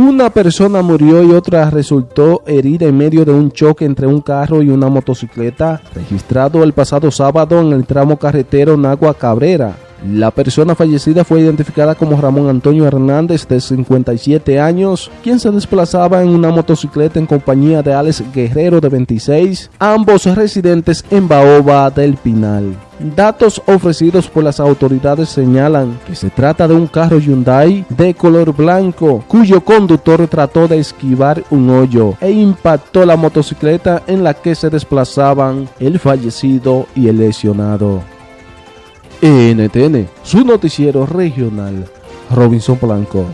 Una persona murió y otra resultó herida en medio de un choque entre un carro y una motocicleta registrado el pasado sábado en el tramo carretero Nagua Cabrera. La persona fallecida fue identificada como Ramón Antonio Hernández, de 57 años, quien se desplazaba en una motocicleta en compañía de Alex Guerrero, de 26, ambos residentes en Baoba del Pinal. Datos ofrecidos por las autoridades señalan que se trata de un carro Hyundai de color blanco, cuyo conductor trató de esquivar un hoyo e impactó la motocicleta en la que se desplazaban el fallecido y el lesionado. NTN, su noticiero regional, Robinson Blanco.